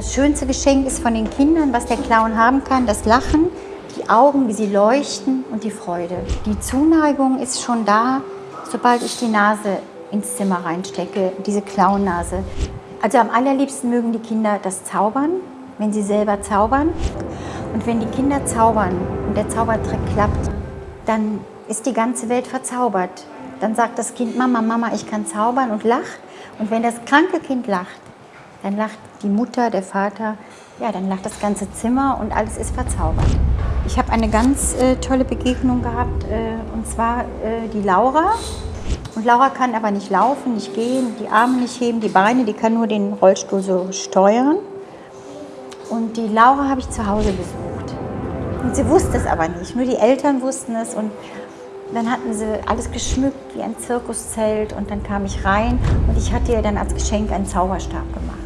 Das schönste Geschenk ist von den Kindern, was der Clown haben kann, das Lachen, die Augen, wie sie leuchten und die Freude. Die Zuneigung ist schon da, sobald ich die Nase ins Zimmer reinstecke, diese Clownnase. Also am allerliebsten mögen die Kinder das Zaubern, wenn sie selber zaubern. Und wenn die Kinder zaubern und der Zaubertrick klappt, dann ist die ganze Welt verzaubert. Dann sagt das Kind, Mama, Mama, ich kann zaubern und lacht. Und wenn das kranke Kind lacht, dann lacht die Mutter, der Vater, ja, dann lacht das ganze Zimmer und alles ist verzaubert. Ich habe eine ganz äh, tolle Begegnung gehabt, äh, und zwar äh, die Laura. Und Laura kann aber nicht laufen, nicht gehen, die Arme nicht heben, die Beine, die kann nur den Rollstuhl so steuern. Und die Laura habe ich zu Hause besucht. Und sie wusste es aber nicht, nur die Eltern wussten es. Und dann hatten sie alles geschmückt wie ein Zirkuszelt und dann kam ich rein und ich hatte ihr dann als Geschenk einen Zauberstab gemacht.